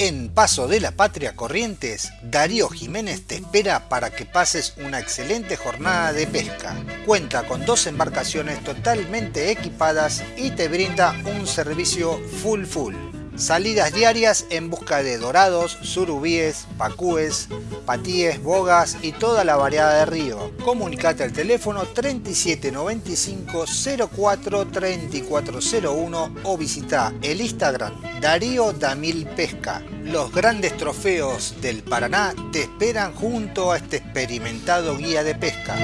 En Paso de la Patria Corrientes, Darío Jiménez te espera para que pases una excelente jornada de pesca. Cuenta con dos embarcaciones totalmente equipadas y te brinda un servicio full full. Salidas diarias en busca de dorados, surubíes, pacúes, patíes, bogas y toda la variedad de río. Comunicate al teléfono 3795 04 3401 o visita el Instagram Darío Damil Pesca. Los grandes trofeos del Paraná te esperan junto a este experimentado guía de pesca.